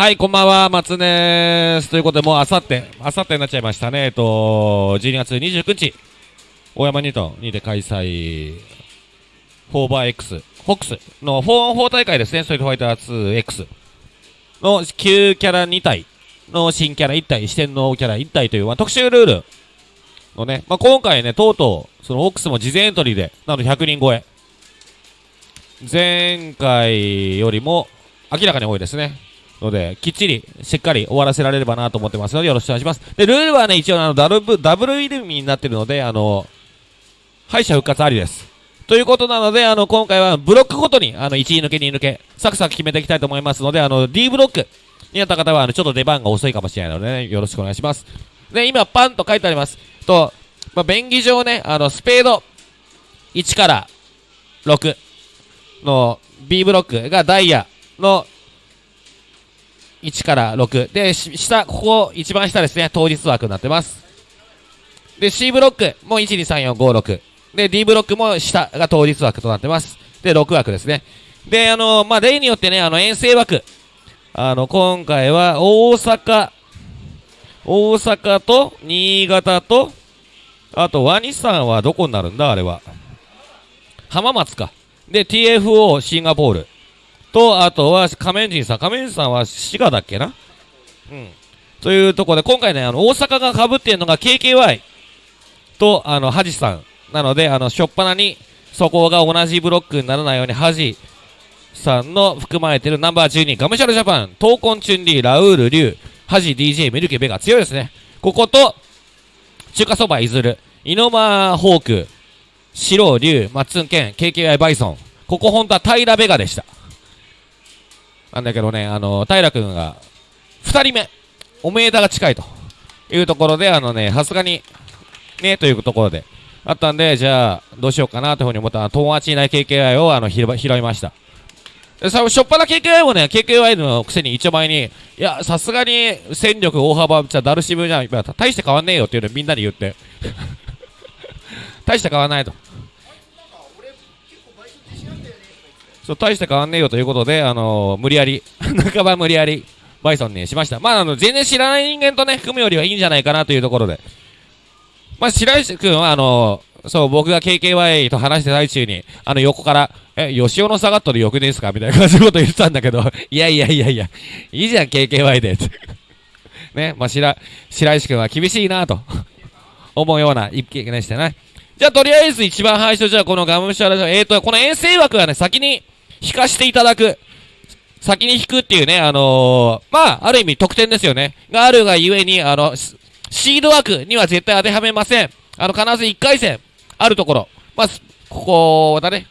はい、こんばんは、松根です。ということで、もうあさって、あさってになっちゃいましたね。えっと、12月29日、大山ニュートンにて開催、フォーバー X、フォックスの4 4大会ですね、ストリートファイター 2X の旧キャラ2体の新キャラ1体、四天王キャラ1体という、まあ、特殊ルールのね、まあ、今回ね、とうとう、その OX も事前エントリーで、なので100人超え。前回よりも明らかに多いですね。ので、きっちり、しっかり終わらせられればなと思ってますので、よろしくお願いします。で、ルールはね、一応、あの、ダブル、ダブルイルミになってるので、あの、敗者復活ありです。ということなので、あの、今回はブロックごとに、あの、1位抜け、2位抜け、サクサク決めていきたいと思いますので、あの、D ブロックになった方は、あの、ちょっと出番が遅いかもしれないので、ね、よろしくお願いします。で、今、パンと書いてあります。と、まあ、便宜上ね、あの、スペード1から6の B ブロックがダイヤの1から6。で、下、ここ、一番下ですね、当日枠になってます。で、C ブロックも1、2、3、4、5、6。で、D ブロックも下が当日枠となってます。で、6枠ですね。で、あのまあ、例によってね、あの、遠征枠。あの、今回は、大阪、大阪と、新潟と、あと、ワニさんはどこになるんだ？あれは。浜松か。で、TFO シンガポール。と、あとは仮面人さん。仮面人さんは滋賀だっけな？うん。というところで、今回ね、あの、大阪が被っているのが KKY と、あの、ハジさん。なので、あの、しょっぱなに、そこが同じブロックにならないように、ハジさんの含まれているナンバー12、ガムシャルジャパン、闘魂チュンリー、ラウール、リュウ、ハジ、DJ、ミルケ、ベガ、強いですね。ここと、中華そば、いずる、イノマホーク、シロウ、リュウ、マッツンケン、KKI バイソン。ここ本当は平ベガでした。なんだけどね、あの、平君が、二人目、おめえだが近いというところで、あのね、さすがに、ね、というところで、あったんで、じゃあ、どうしようかなというふうに思ったら、友達いない KKI を、あの、拾いました。で、さ、しょっぱな KKI もね、KKI のくせに一応前に、いや、さすがに戦力大幅、じゃダルシムじゃん、大して変わんねえよっていうのをみんなに言って。大して変わんないと。そう、大して変わんねえよということで、あのー無理やり、半ば無理やり、バイソンにしました。まあ、あの、全然知らない人間とね、組むよりはいいんじゃないかなというところで。まあ、白石君は、あのーそう、僕が KKY と話して最中に、あの、横から、え、吉尾の下がっとるよくですかみたいな感じのこと言ってたんだけど、いやいやいやいや、いいじゃん、KKY で。ね、まあ、白、白石君は厳しいなと、思うような一見でしたね。じゃあ、とりあえず一番最初、じゃあ、このガムシャラジオ、えーと、この遠征枠はね、先に引かしていただく。先に引くっていうね、あのー、まあ、ある意味得点ですよね。があるがゆえに、あの、シード枠には絶対当てはめません。あの、必ず1回戦、あるところ。まあ、ここだね。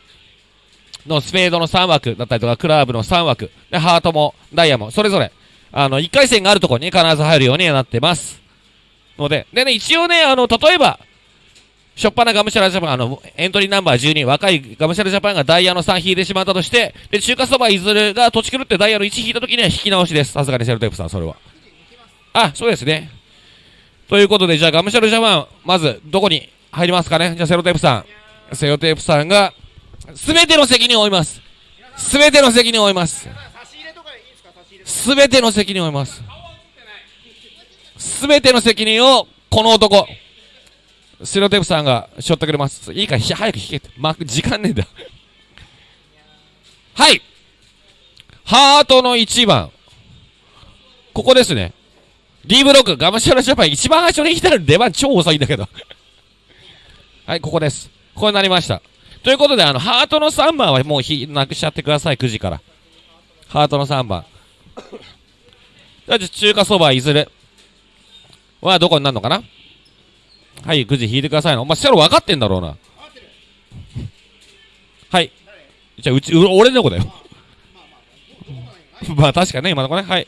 のスペードの3枠だったりとか、クラブの3枠。で、ハートも、ダイヤも、それぞれ、あの、1回戦があるところに必ず入るようになってます。ので、でね、一応ね、あの、例えば、しょっぱなガムシャラジャパン、あの、エントリーナンバー12、若いガムシャラジャパンがダイヤの3引いてしまったとして、で、中華そばいずるが土地狂ってダイヤの1引いた時には引き直しです。さすがにセルテープさん、それは。あ、そうですね。ということで、じゃあガムシャラジャパン、まず、どこに入りますかね？じゃあセロテープさん。セロテープさんが、すべての責任を負います。すべての責任を負います。すべての責任を負います。すべての責任を、この男、セロテープさんが背負ってくれます。いいか、ひ早く引けって。ま、時間ねえんだ。はい。ハートの1番。ここですね。D ブロック、ガムシャラジャパン、一番最初に来たら出番超遅いんだけど。はい、ここです。ここになりました。ということで、あの、ハートの3番はもうひなくしちゃってください、9時から。ハートの3番。じゃあ、中華そばいずれ。はどこになるのかな？はい、9時引いてくださいの。お前、セロ分かってんだろうな。はい。じゃあ、うち、う俺の子だよ。まあ、確かね、今の子ね。はい。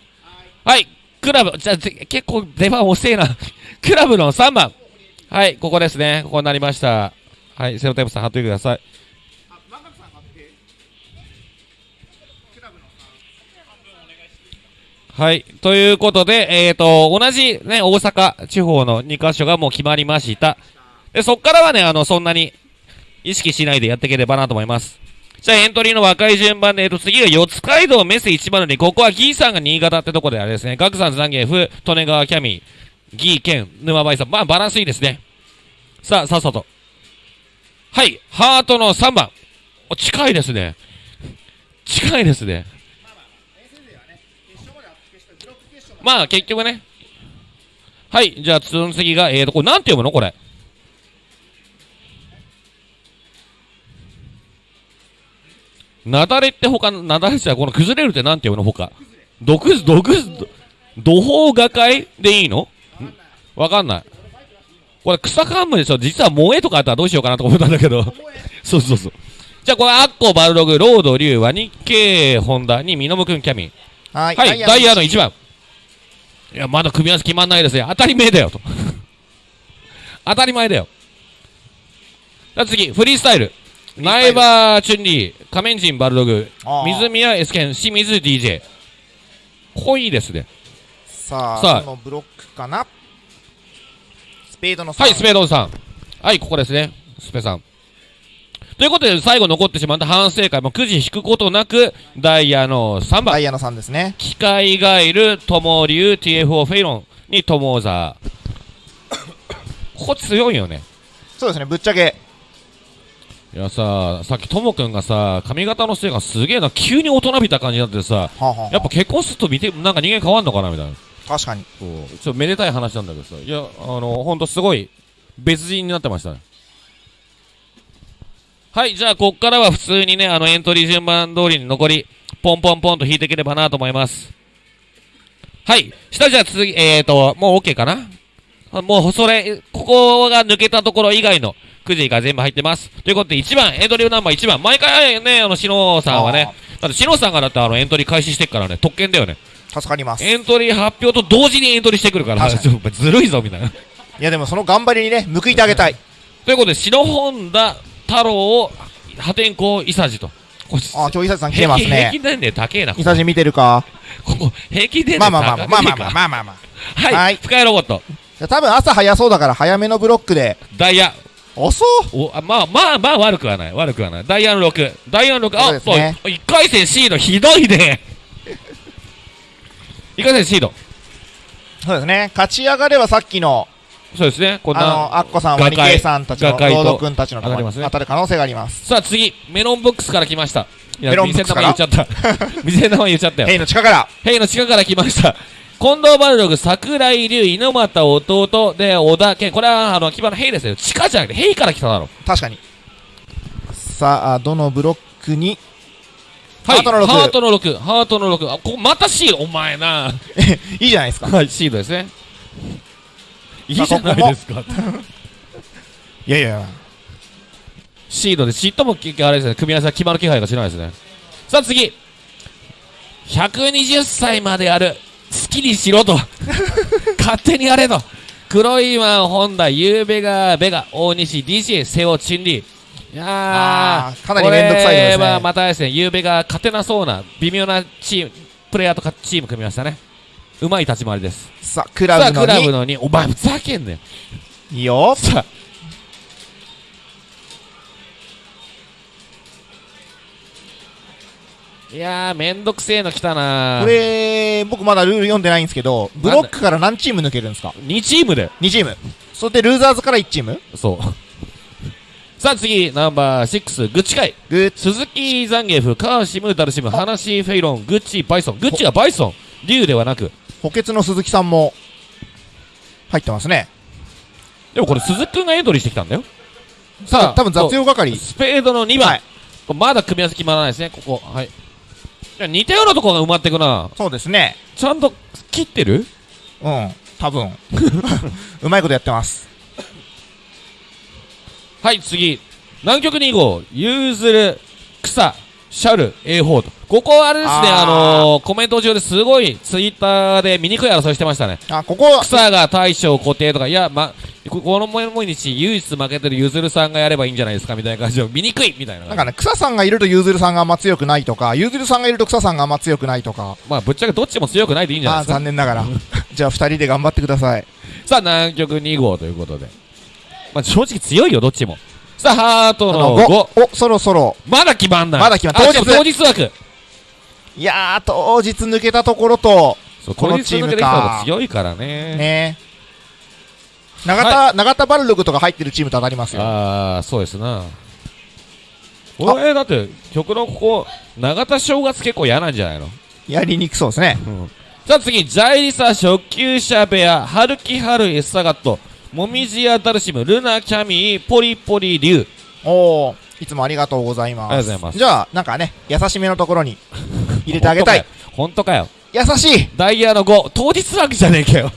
はい。クラブ、じゃあ、結構出番遅えな。クラブの3番。はい、ここですね。ここになりました。はい、セロテープさん貼っといてください。はい。ということで、えっ、と、同じね、大阪地方の2カ所がもう決まりました。で、そっからはね、あの、そんなに意識しないでやっていければなと思います。じゃあエントリーの若い順番で、えっと、次が四街道メス102。ここはギーさんが新潟ってとこであれですね。ガクさん、ザンゲーフ、利根川キャミー、ギー、ケン、沼バイさん。まあ、バランスいいですね。さあ、さっさと。はい、ハートの3番。お、近いですね。近いですね。まあ、結局ね。はい、じゃあ、その次が、えーと、これ、なんて読むの？これ。なだれって他の、なだれじゃこの崩れるってなんて読むの？他。毒、毒、土法画界でいいの？んわかんない。これ草冠でしょ？実は萌えとかあったらどうしようかなと思ったんだけど。そうそうそう。じゃあこれ、アッコ、バルログ、ロード、リュウ、ワニケイ、ホンダに、ミノムくん、キャミン。はいはい、ダイヤの1番。いや、まだ組み合わせ決まんないですね。当たり前だよ、と。当たり前だよ。じゃあ次、フリースタイル。ナイバー、チュンリー、仮面人、バルドグ、水宮、エスケン、清水、DJ。濃いですね。さあさあこのブロックかな？スペードのはい、スペペードンさん。はい、ここですね。スペさん。ということで、最後残ってしまった反省会もくじ引くことなく、ダイヤの3番。ダイヤの3ですね機械ガイル、トモリュウ、TFO フェイロンにトモーザー。ここ強いよね。そうですねぶっちゃけいやさ、さっきともくんがさ、髪型のせいがすげえな、急に大人びた感じになってさ、はあ、はあはあやっぱ結婚すると見て、なんか人間変わんのかなみたいな。確かにそう。ちょっとめでたい話なんだけどさ、いや、あの、ほんとすごい、別人になってましたね。はい、じゃあ、こっからは普通にね、あの、エントリー順番通りに残り、ポンポンポンと引いていければなと思います。はい、下じゃあ次、えーと、もう OK かな？あもう、それ、ここが抜けたところ以外のくじが全部入ってます。ということで、1番、エントリーナンバー1番。毎回ね、あの、しのさんはね、だってしのさんがだってあの、エントリー開始してっからね、特権だよね。助かりますエントリー発表と同時にエントリーしてくるから、ずるいぞ、みたいな。いやでもその頑張りにね報いてあげたいということで、篠本田太郎を破天荒伊佐治と。あ今日伊佐さん来てます平均平ね均年齢高えな、こ伊佐治見てるか？ここ平均年ま齢高あまあまあまあまあまあまあまあまあまあはい、はい深谷ロボット、多分朝早そうだから早めのブロックでダイヤ。遅おあまあまあまあ悪くはない。悪くはない。ダイヤの6。ダイヤの6。あ、そう、ね1回戦シードひどいね。1回戦シード。そうですね勝ち上がればさっきのあそうですね。こんな。のアッコさん画界ワニケイさんたちのロード君たちのところに当たりますね当たる可能性がありますさあ次、メロンボックスから来ました。いやメロンボックスか？ら店の名前言っちゃった。店の名前言っちゃったよヘ。イの力からヘイの地下から来ました。近藤バルログ、桜井龍、猪俣弟で、小田健。これは、あの、牙のヘイですよ。地下じゃなくて、ヘイから来ただろ。確かにさあどのブロックに？はい。ハートの6ハートの6。ハートの6。あ、ここまたシード。お前な。いいじゃないですかはい、シードですね。いいじゃないですか。いやいやシードで、嫉妬も結局あれですね。組み合わせが決まる気配がしないですね。さあ次。120歳まである。好きにしろと。勝手にやれと。黒いマン、本田、ゆうべが、ベガ、大西、DJ、瀬尾、チンリー。いやーあーかなりめんどくさいですねこれはまたですね、ゆうべが勝てなそうな、微妙なチーム、プレイヤーとかチーム組みましたね。うまい立ち回りです。さあクさあ、ラブのクラブ2の2。お前、ふざけんねん。いいよさあ。いやー、めんどくせえの来たなこれ僕まだルール読んでないんですけどブロックから何チーム抜けるんですか？2チームで。2チームそれでルーザーズから1チーム？そう。さあ次、ナンバー6、グッチ会。グッ鈴木ザンゲフ、カーシム、ダルシム、ハナシー、フェイロン、グッチ、バイソン。グッチがバイソン。竜ではなく。補欠の鈴木さんも入ってますねでもこれ鈴木くんがエントリーしてきたんだよ。ささあ、あ多分雑用係スペードの2番。はいまだ組み合わせ決まらないですね、ここ。はい。似たようなところが埋まってくな。そうですねちゃんと切ってる？うん多分 うまいことやってますはい、次。南極2号、ユーズル、草、シャル、A ホーと。ここあれですね、ああーのー、コメント上ですごいツイッターで醜い争いしてましたね。あここ草が大将固定とか、いや、ま、ここの毎日唯一負けてるゆずるさんがやればいいんじゃないですかみたいな感じで、醜いみたいななんかね草さんがいるとゆずるさんがあんま強くないとかゆずるさんがいると草さんがあんま強くないとかまあ、ぶっちゃけどっちも強くないでいいんじゃないですか。残念ながら じゃあ2人で頑張ってくださいさあ、南極2号ということで。まあ、正直強いよ、どっちも。さあ、ハートあのの5。5。お、そろそろ。まだ決まんない。まだ決まんあ当日しかも当日枠。いやー、当日抜けたところと、そう、この当日抜けてきた方が強いからね。ね。長田、長田バルログとか入ってるチームと当たりますよ。ああ、そうですな。俺、だって、曲のここ、永田正月結構嫌なんじゃないの？やりにくそうですね。さあ次、ジャイリサ初級者部屋、ハルキハルエッサガット、モミジアダルシム、ルナキャミー、ポリポリリュウ。おー、いつもありがとうございます。ありがとうございますじゃあ、なんかね、優しめのところに入れてあげたい。本当かよ。優しいダイヤの5、当日枠じゃねえかよ。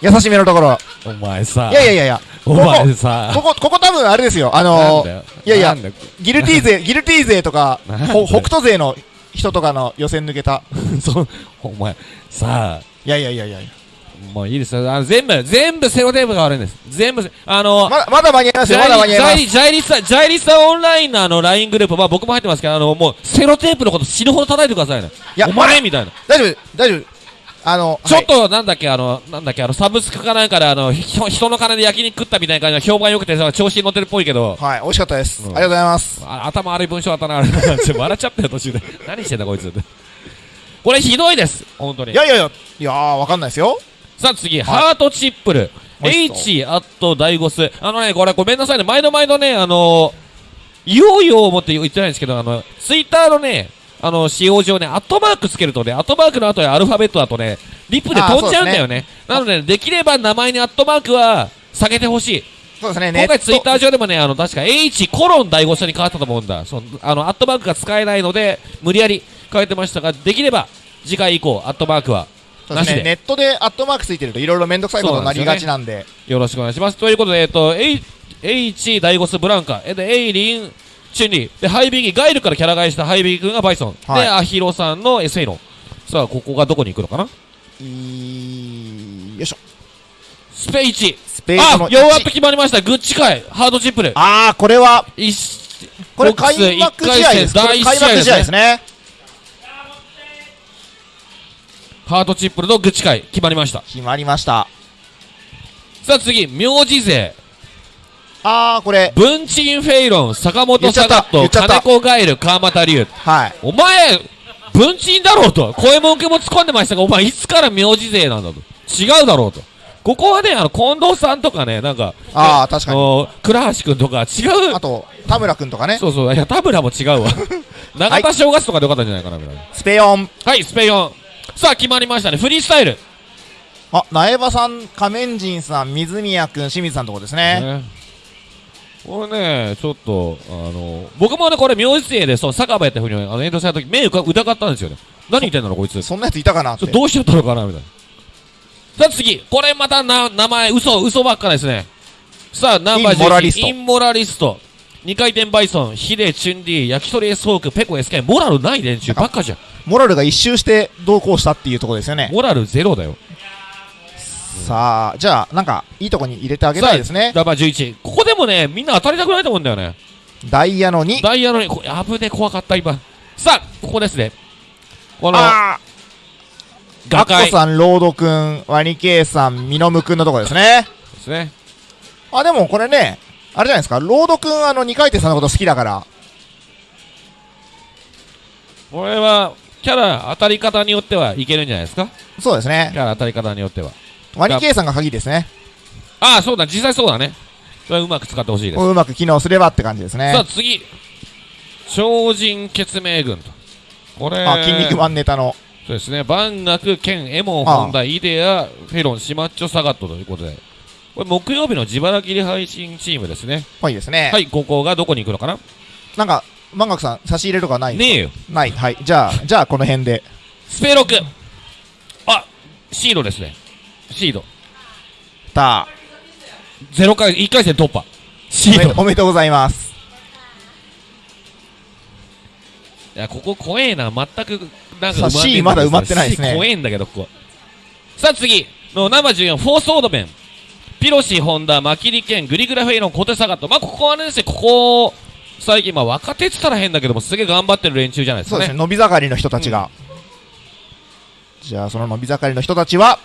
優しめのところ。お前さ。いやいやいやいや、お前さ。ここ、ここ多分あれですよ。あのー。いやいやギルティー勢、ギルティー勢とか、北斗勢の人とかの予選抜けた。そう、お前、さあ、いやいやいやいやもういいですよ。あの全部、全部セロテープが悪いんです。全部せ、あの、まだ、まだ間に合いますよ。まだ間に合います。ジャイジャイリサ、ジャイリサオンラインのあの LINE グループ、まあ僕も入ってますけど、あの、もう、セロテープのこと死ぬほど叩いてくださいね。いやお前みたいな。大丈夫、大丈夫。あの、ちょっはいと、なんだっけ、あの、なんだっけ、あの、サブスクかなんかで、あの、ひ人の金で焼肉食ったみたいな感じの評判良くてさ、調子に乗ってるっぽいけど、はい、美味しかったです。うんありがとうございます。あ頭悪い文章だったな、あれ。ちょ笑っちゃったよ、途中で。何してんだ、こいつ。これひどいです、本当にい。やいやいや、いやー、わかんないですよ。さあ次、ハートチップル。H アットダイゴス。あのね、これごめんなさいね。毎度毎度ね、あのー、言おうよう思って言ってないんですけど、あの、ツイッターのね、あの、使用上ね、アットマークつけるとね、アットマークの後にアルファベットだとね、リップで飛んじゃうんだよね。なので、できれば名前にアットマークは下げてほしい。そうですね、今回ツイッター。ー上でもね、あの、確か H コロンダイゴスに変わったと思うんだ。その、あの、アットマークが使えないので、無理やり変えてましたが、できれば、次回以降、アットマークは、そうですね、ネットでアットマークついてるといろいろめんどくさいことになりがちなんで。よろしくお願いします。ということで、えっと、H、ダイゴスブランカ、えで、エイリン、チュンリー、で、ハイビギ、ガイルからキャラ替えしたハイビギ君がバイソン、はいで、アヒロさんのエセイロン。さあ、ここがどこに行くのかな？よいしょ。スペイチ。スペースのあ、ヨーアップ決まりました。グッチ会、ハードチップル。あー、これは、一これ開幕試合です。第一これ開幕試合ですね。ハートチップルのグッチ会、決まりました。決まりました。さあ次、名字勢。あー、これ、文鎮フェイロン、坂本サガット、金子ガエル、川又龍。はい。お前、文鎮だろうと。声文句も突っ込んでましたが、お前いつから名字勢なんだと。違うだろうと。ここはね、あの、近藤さんとかね、なんか、あー、確かに。に。倉橋くんとか違うあ。と、田村くんとかね。そうそう、いや、田村も違うわ。長田正月とかでよかったんじゃないかな、みたいな。スペヨン。はい、スペヨン。さあ、決まりましたね。フリースタイル。あ、苗場さん、仮面人さん、水宮くん、清水さんのとこですね。ねこれね、ちょっと、あの、僕もね、これ、名字勢で、そう、酒場やったふうに、あの、遠藤さんの時、目疑疑ったんですよね。何言ってんだろう、こいつ。そんなやついたかな。どうしちゃったのかなみたいな。さあ次、これまたな、名前、嘘、嘘ばっかですね。さあ、ナンバー11インモラリスト二回転バイソン、ヒデ、チュンリー、焼き鳥エスホーク、ペコエスケン、モラルない連中ばっかじゃん。モラルが一周して同行したっていうところですよね。モラルゼロだよ。さあ、じゃあ、なんか、いいとこに入れてあげたいですね。ナンバー11。ここでもね、みんな当たりたくないと思うんだよね。ダイヤの2。ダイヤのに、こやぶね、怖かった、今。さあ、ここですね。この、あー、ア画界ッコさん、ロードくん、ワニケイさん、ミノムくんのとこですね。ですね。あ、でもこれね、あれじゃないですか、ロードくん、あの、二回転さんのこと好きだから、これは、キャラ当たり方によってはいけるんじゃないですか？そうですねキ。ャラ当たり方によっては。ワニケイさんが鍵ですね。ああ、そうだ、実際そうだね。それはうまく使ってほしいです。うまく機能すればって感じですねさあ。次、超人血明軍と。これ、あ、筋肉マンネタの。そうですね、万学、剣、エモン、ホンダ、イデア、フェロン、シマッチョ、サガットということで、これ木曜日の自腹切り配信チームですね。ぽいですね。はい、ここがどこに行くのかな？なんか、万学さん、差し入れとかないねえよ。ない。はい。じゃあ、じゃあ、この辺で。スペロク。あ、シードですね。シード。たゼロ回、1回戦突破。シード。おめでとうございます。いや、ここ怖えな。全く、なんかさあ C まだ埋まってないですね C 怖えんだけど、ここ。さあ次、のナンバー14、フォースオードメン。ピロシ、ホンダ、マキリケン、グリグラフェイロン、コテサガット。まあ、ここはねですね、ここ、最近、まあ、若手って言ったら変だけども、すげえ頑張ってる連中じゃないですかね。そうですね、伸び盛りの人たちが。じゃあ、その伸び盛りの人たちは、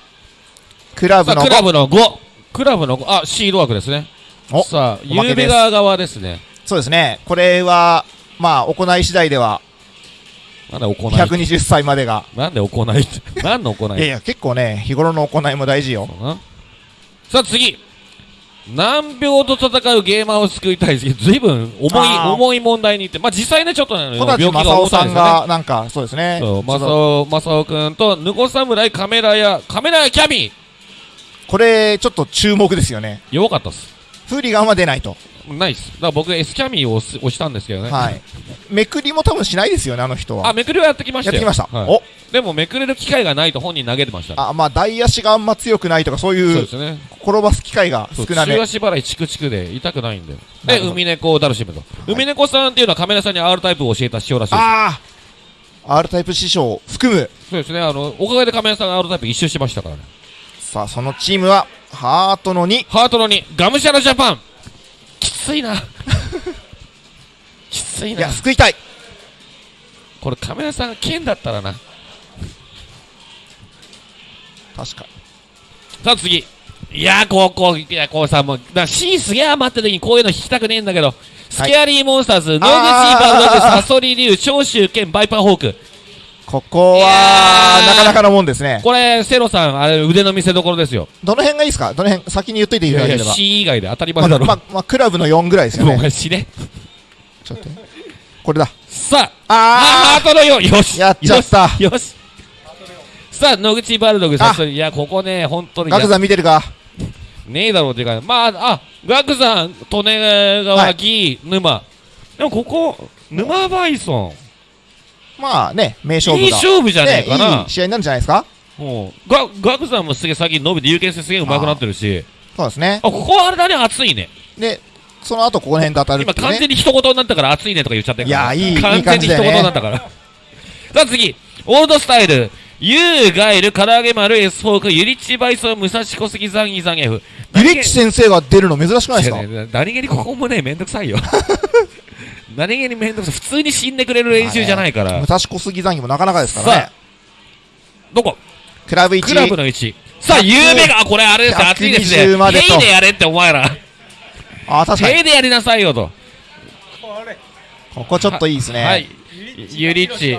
クラブのクラブの5。クラブの5。あ、シード枠ですね。おさあ、ゆうべ川側ですね。そうですね。これは、まあ、行い次第では、なんで行い？120歳までが。なんで行い？って何の行い？いやいや、結構ね、日頃の行いも大事よ。さあ次難病と戦うゲーマーを救いたいですけど、ずいぶん重い、重い問題にって、まあ実際ね、ちょっとね、病気が重たいですよね。が、なんか、そうですね。そう、マサオ、マサオくんと、ヌコ侍カメラや、カメラやキャビこれ、ちょっと注目ですよね。弱かったっす。フーリガンは出ないと。ないっす。だから僕 S キャミーを押したんですけどね。はい。めくりも多分しないですよね、あの人は。あ、めくりはやってきましたよ。やってきました。はいおでもめくれる機会がないと本人投げてました。あ、まあ、大足があんま強くないとか、そうそういうですね。転ばす機会が少なめ中。足払いチクチクで痛くないんで。で、海猫ダルシムと。海猫さんっていうのはカメラさんに R タイプを教えた師匠らしいです。ああ !R タイプ師匠含む。そうですね。あの、おかげでカメラさんが R タイプ一周しましたからね。さあ、そのチームは、ハートの2。ハートの2、ガムシャラジャパン。きついな。きついないや、。救いたい。これカメラさんが剣だったらな。確かさあ次。いやー、こう、こう、いや、こうさ、もう、だ C すげえ余った時にこういうの弾きたくねえんだけど、スケアリーモンスターズ、野口バルドグ、サソリ竜、長州剣、バイパーホーク。ここいやは、ーなかなかのもんですね。これ、セロさん、あれ、腕の見せ所ですよ。どの辺がいいですか？どの辺、先に言っといていいだければ。C 以外で当たり前まあ、だろ。まあ、まあ、クラブの4ぐらいですよね。お前死ね。ちょっと。これだ。さあ、ああハートの4、よし。やっちゃったよし。よしさあ、野口バルドグ、サソリ、いや、ここね、本当ーに。ガクさん見てるか？ねえだろうっていうか、まあ、あ、ガクさん、利根川、はい沼。でもここ、沼バイソまあね、名勝ン。いい。勝負じゃねえかねな。いい試合になるんじゃないですか？もう、ガガクさんもすげえ最近伸びて、有権性すげえ上手くなってるし。そうですねあ、。ここはあれだね、熱いね。で、その後ここら辺で当たるね。完全に一言になったから熱いねとか言っちゃってるから。いやいい完全に一言になったから。さあ次、オールドスタイル。ユーガエル、唐揚げ丸、エスホーク、ユリッチバイソン、武蔵小杉ザンギザンゲフ。ユリッチ先生が出るの珍しくないですか？何気にここもね、めんどくさいよ。何気にめんどくさい。普通に死んでくれる練習じゃないから。武蔵小杉残機もなかなかですからねさ。どこ？クラブ1。クラブの1。さあ、100有名が、あこれあれですよ、熱いですね。120までとヘイでやれって、お前ら。あ、確かに。ヘイでやりなさいよと。ここちょっといいですね。はい。ユリッチ。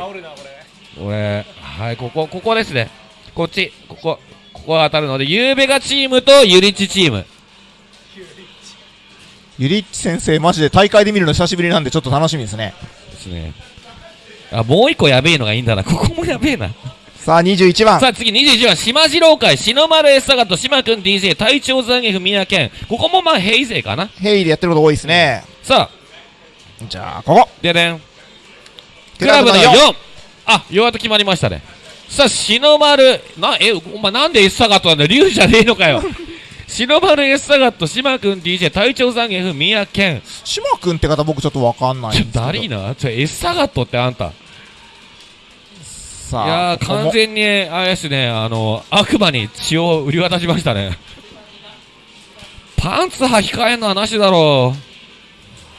俺、はい、ここ、ここですね。こっち、ここ、ここが当たるので、ゆうべがチームとユリッチチーム。ユリッチ先生、マジで大会で見るの久しぶりなんでちょっと楽しみですね。ですね。あ、もう一個やべえのがいいんだな。ここもやべえな。さあ、21番。さあ次21番、島次郎会、篠丸エッサガと島くん DJ、隊長ザンゲフ宮健。ここもまあヘイ勢かな。ヘイでやってること多いですね。さあ、じゃあ、ここ。ででん。ククラブのラブの4 4! あ、ようやっと決まりましたね。さあ、篠丸、な、え、お前なんでエッサガットなんだよ竜じゃねえのかよ。篠丸エッサガット、島くん DJ、隊長ザンゲフ宮健。島君って方僕ちょっとわかんないんちょ。だりーな？ちょ、エッサガットってあんた。さあ、いやー、完全に、あれですね、あの、悪魔に血を売り渡しましたね。パンツ履き替えんのはなしだろ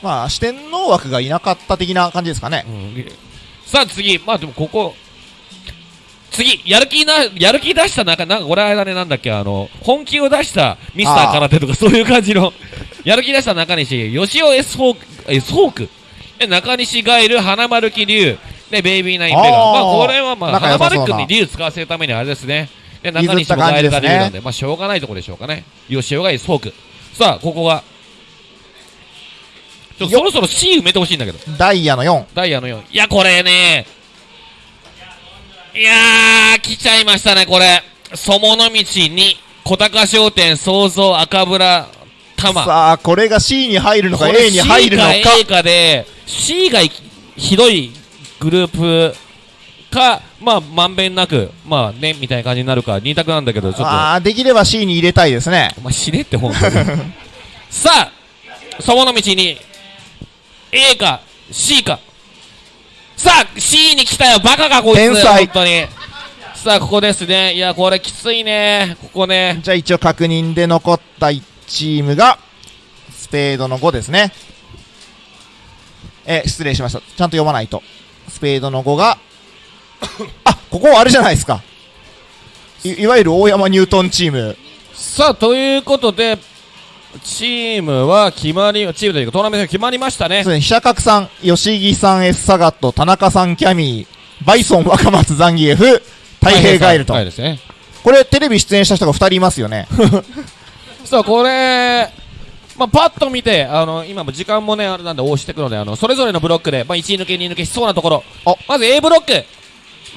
まあ、四天王枠がいなかった的な感じですかねう。。うん、さあ次、まあでもここ、次、やる気な、やる気出した中、なんかこれあれだね、なんだっけ、あの、本気を出したミスター空手とかそういう感じの、やる気出した中西、吉尾 S ホーク、S ホーク、で中西ガエル、花丸木龍、で、ベイビーナインメガ。まあこれはまあ、花丸君に龍使わせるためにあれですね。で、中西もガエルが感じですね龍なんで、まあしょうがないところでしょうかね。吉尾が S ホーク。さあ、ここが、ちょ、よそろそろ C 埋めてほしいんだけど。ダイヤの4。ダイヤの4。いや、これね。いやー、来ちゃいましたね、これ。そもの道に、小高商店、創造、赤ブ玉。さあ、これが C に入るのか A に入るのか。C か A かで、C がひどいグループか、まあ、まんべんなく、まあね、みたいな感じになるか、二択なんだけど、ちょっと、ああ、できれば C に入れたいですね。お前死ねって本当に。さあ、そもの道に、A か C か。さあ、C に来たよ、バカかこいつ。天才本当に。さあ、ここですね。いや、これきついね。ここね。じゃあ一応確認で残った1チームが、スペードの5ですね。え、失礼しました。ちゃんと読まないと。スペードの5が、あ、ここはあれじゃないですか。いいわゆる大山ニュートンチーム。さあ、ということで、チームは決まり、チームというかトーナメントが決まりましたねそう。ですね、飛車角さん、吉木さん、S サガット、田中さん、キャミー、バイソン、若松、ザンギエフ、太平ガエルとは。いですね。これ、テレビ出演した人が2人いますよね。そう、これ、まあ、パッと見て、あの、今も時間もね、あれなんで押してくので、あの、それぞれのブロックで、まあ、1位抜け、2位抜けしそうなところあ。まず A ブロック。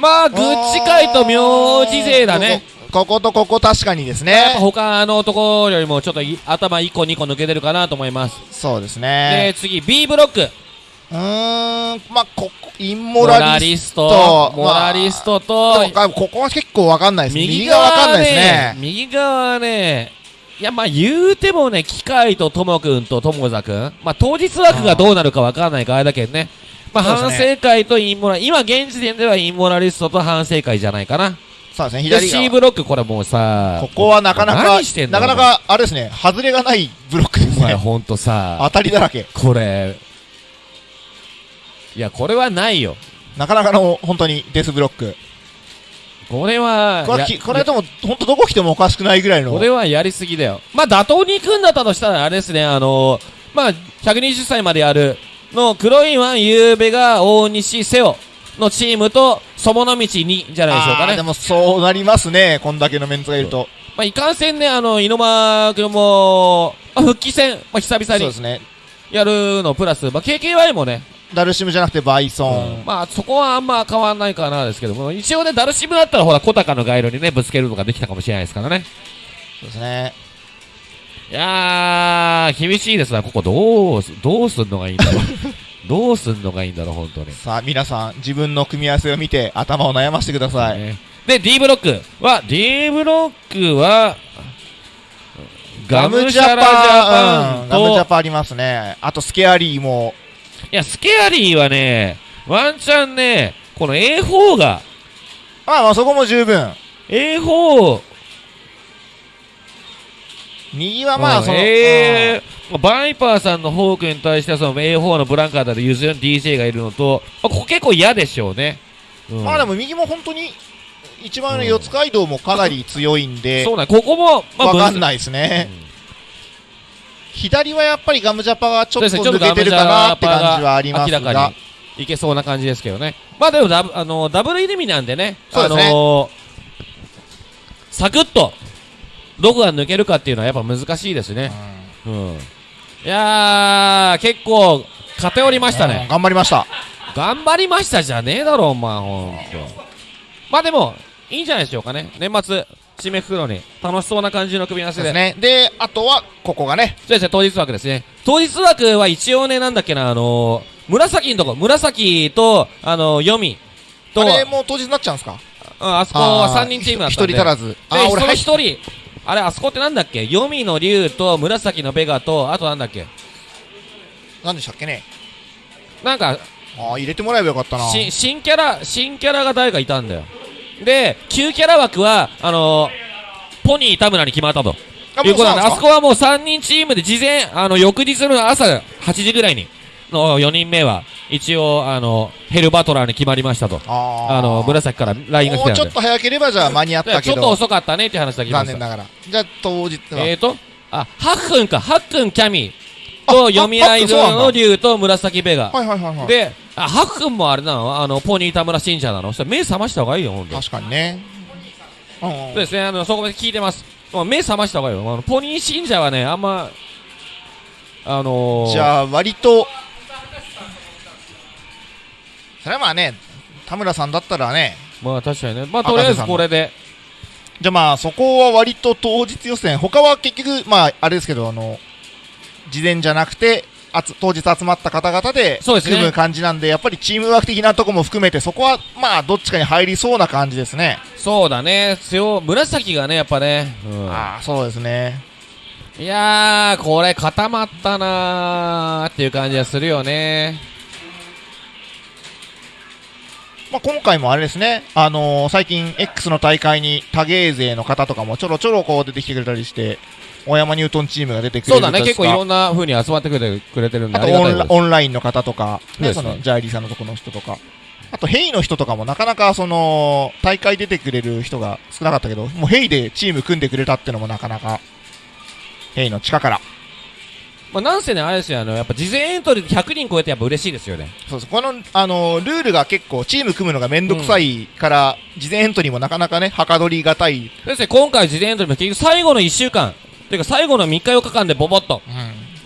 まあ、グッチ界と名字勢だね。ここ。とここ確かにですね。他のところよりもちょっとい頭1個2個抜けてるかなと思います。そうですで、ね。次 B ブロック。うーん、まあ、ここ、インモモララリストト、モラリストト。と、でもここは結構わかんないです。右側わかんないですねね。、右側ね、いや、まあ言うてもね、機械とともくんとともざくん、まあ当日枠がどうなるかわかんないからあれだけどね。まあ反省会とインモラ、今現時点ではインモラリストと反省会じゃないかな。そうですね、で左 C 側。ブロックこれもうさ、ここはなかなかなかなか、あれですね、外れがないブロックですね。お前ほんとさ当、たりだらけ。これ、いや、これはないよ。なかなかの、本当にデスブロック。これは、これはこれでも、本当どこ来てもおかしくないぐらいの。これはやりすぎだよ。まあ、打倒に行くんだったとしたら、あれですね、あのー、まあ、120歳までやるの黒いワン、ゆうべが大西瀬尾のチームと、そもの道にじゃないでしょうかね。でもそうなりますね、こんだけのメンツがいると。まあ、いかんせんね、あの、猪間君も、まあ、復帰戦、まあ、久々にそうですね。やるの、プラス、まあ、KKY もね、ダルシムじゃなくてバイソン。まあ、そこはあんま変わんないかなですけども、一応ね、ダルシムだったら、ほら、小高の街路にね、ぶつけるのができたかもしれないですからね。そうですね。いやー、厳しいですな、ここどうす、どうすんのがいいんだろう。どうすんのがいいんだろう、本当に。さあ、皆さん、自分の組み合わせを見て、頭を悩ませてください。ねで、D ブロックは、D ブロックは、ガムジャパンうんガムジャと、パンありますね。あと、スケアリーも。いや、スケアリーはね、ワンチャンね、この A4 が、まあまあ、そこも十分。A4、右はまあ、その、えー、バイパーさんのホークに対してはその A4 のブランカーだと譲る DJ がいるのと、まあ、ここ結構嫌でしょうね。うんうんまあでも右も本当に、一番上の四つ街道もかなり強いんで、そうなんここも、まあ、い。わかんないですね。うん左はやっぱりガムジャパがちょっと抜けてるかなって感じはあります明らかがに、いけそうな感じですけどね。まあでもダブ、あのダブル入り身なんでね、そうですねあのーサクッと、どこが抜けるかっていうのはやっぱ難しいですね。うん。いやー、結構、偏りましたうんね。頑張りました。頑張りましたじゃねえだろ、お前、ほんと。まあでも、いいんじゃないでしょうかね。年末、締めくくるのに、楽しそうな感じの組み合わせで。ですね。で、あとは、ここがね、そうですね、当日枠ですね。当日枠は一応ね、なんだっけな、あのー、紫のとこ、紫と、あのー、読みと、あれもう当日になっちゃうんですか？ああそこは3人チームだったんで。一人足らず。で、あ、その俺入っ一人、あれ、あそこってなんだっけ？読みの竜と、紫のベガと、あとなんだっけ？何でしたっけね？なんか、あー入れてもらえばよかったな。し新キャラ、新キャラが誰かいたんだよ。で、旧キャラ枠は、あのー、ポニー田村に決まったと。あいうことなんで、あそこはもう3人チームで事前、あの、翌日の朝8時ぐらいに、の4人目は、一応、あの、ヘルバトラーに決まりましたと。あの、紫から LINE が来もうちょっ。と早ければじゃあ間に合ったけど、ちょっと遅かったねって話だけ来ました。残念ながら。じゃあ当日は？えーと、あ、ハックンか、ハックンキャミあと、読み合いの竜と紫ベガ。はいはいはいはい。で、あ、ハックンもあれなの？あの、ポニー田村信者なの？そしたら目覚ました方がいいよ、ほんと。確かにね。そうですね、あの、そこまで聞いてます。もう目覚ました方がいいよ。あの、ポニー信者はね、あんま、あのー、じゃあ割と、それはまあね、田村さんだったらね、まあ確かにね。まあとりあえずこれで。じゃあまあそこは割と当日予選、他は結局、まああれですけど、あの、事前じゃなくて、あつ当日集まった方々で組む感じなんで、やっぱりチームワーク的なとこも含めて、そこはまあどっちかに入りそうな感じですね。そうだね。強、紫がね、やっぱね。うん。ああ、そうですね。いやー、これ固まったなーっていう感じがするよね。まあ、今回もあれですね、あのー最近 X の大会に多芸勢の方とかもちょろちょろこう出てきてくれたりして、大山ニュートンチームが出てくれるそうだね。結構いろんな風に集まってくれてくれてるんで、あとオンラインの方とか、ね、そねそのジャイリーさんのとこの人とか、あとヘイの人とかもなかなかその大会出てくれる人が少なかったけど、もうヘイでチーム組んでくれたってのもなかなか、ヘイの地下から。まあ、なんせね、あれですよ、あの、やっぱ事前エントリーで100人超えてやっぱ嬉しいですよね。そうそうこの、あのルールが結構チーム組むのがめんどくさいから、事前エントリーもなかなかねはかどりがたい、ですね、今回事前エントリーも結局最後の1週間、というか最後の3日4日間でボボッと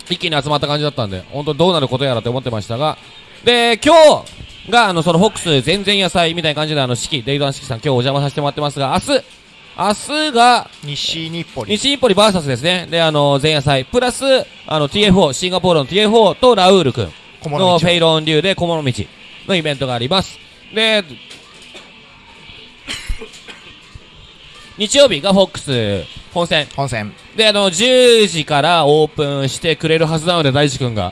一気に集まった感じだったんで、本当にどうなることやらって思ってましたが、で、今日が、あの、そのフォックス全然野菜みたいな感じで、あの、式、デイドアン式さん今日お邪魔させてもらってますが、明日、明日が、西日暮里西日暮里 VS ですね。で、あの、前夜祭、プラス、あの、TFO、シンガポールの TFO とラウール君のフェイロン流で小物道のイベントがあります。で、日曜日がフォックス本戦。本戦で、あの、10時からオープンしてくれるはずなので、大地君が。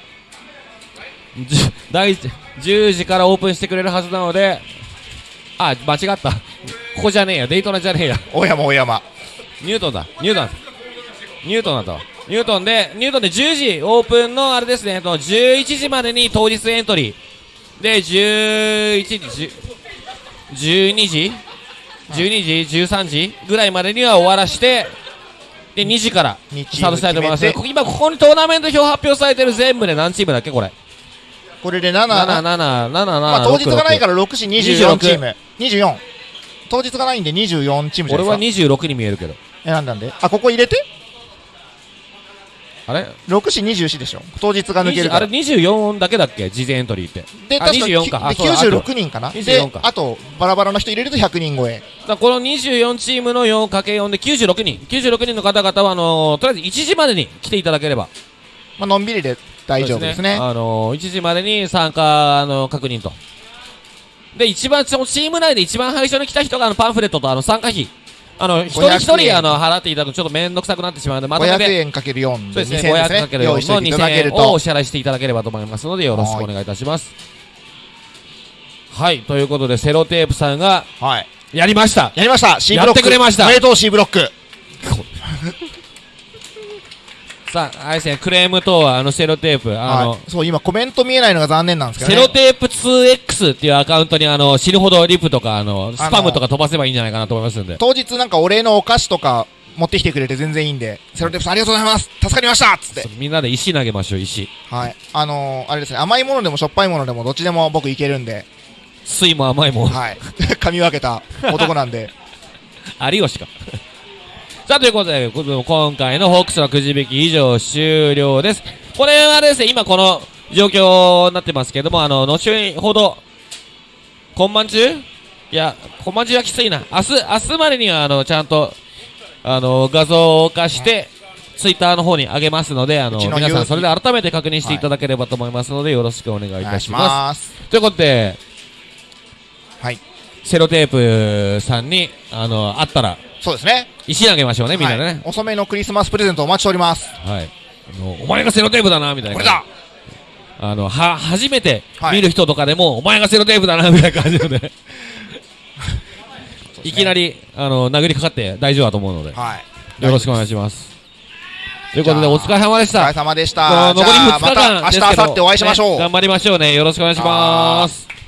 大地、10時からオープンしてくれるはずなので、あ、間違った。ここじゃねえや。デイトナじゃねえや。大山大山ニュートンだ。ニュートン。ニュートンだったわ。ニュートンで、ニュートンで10時オープンのあれですね、と11時までに当日エントリー。で、11時、10 12時 ?12 時 ?13 時ぐらいまでには終わらして、で、2時から2チスタートしたいと思います。今ここにトーナメント表発表されてる全部で何チームだっけこれ。これで7 7、7、7、7、まあ、当日がないから6時24 26チーム。24当日がないんで24チームじゃ俺はいなですか。26に見えるけど。えなんなんで。あここ入れて。あれ？6時24でしょ。当日が抜ける20あれから24だけだっけ？事前エントリーって。あで確か24か。あでそうだ96人かな。で24か。あとバラバラの人入れると100人超え。だこの24チームの 4×4 で96人。96人の方々はあのーとりあえず1時までに来ていただければ。まあのんびりで大丈夫ですね。あのー1時までに参加あの確認と。で一番そのチーム内で一番最初に来た人があのパンフレットとあの参加費。あの一人一500円。人あの払っていただくとちょっと面倒くさくなってしまうのでまとめ500て円かける4でそうですね2000 500ですかける4ね用意しておの2000いていただける円をおと支払いしていただければと思いますのでよろしくお願いいたします。はい。ということでセロテープさんがはい。やりました。やりました。C ブロック。やってくれました。おめでとう C ブロック さあ、あれですね、クレーム等は、あの、セロテープ、あの、はい。そう今コメント見えないのが残念なんですけどね。セロテープ 2X っていうアカウントに、あの、死ぬほどリプとか、あの、スパムとか飛ばせばいいんじゃないかなと思いますんで。当日なんかお礼のお菓子とか持ってきてくれて全然いいんでセロテープさんありがとうございます。助かりましたっつって。みんなで石投げましょう、石。はい。あのー、あれですね甘いものでもしょっぱいものでもどっちでも僕いけるんで。水も甘いもん。はい。噛み分けた男なんで。有吉か。さあ、ということで、今回のホークスのくじ引き以上終了です。これはですね、今この状況になってますけども、あの、後ほど、今晩中？いや、今晩中はきついな。明日、明日までには、あの、ちゃんと、あの、画像化して、ツイッターの方に上げますので、あの、の皆さん友それで改めて確認していただければと思いますので、よろしくお願いいたします。ますということで、はいセロテープさんに、あの、会ったら、そうですね石投げましょうね、みんなでね。はい遅めのクリスマスプレゼントお待ちしておりますはい。あの、お前がセロテープだな、みたいな。これだあの、は、初めてはい見る人とかでも、お前がセロテープだな、みたいな感じで。いきなり、あの、殴りかかって大丈夫だと思うので、はいよろしくお願いします。ということで、お疲れ様でしたお疲れ。様でしこの残り2たじゃあ日間まですけどた明日明後日お会いしましょうね頑張りましょうね。よろしくお願いします。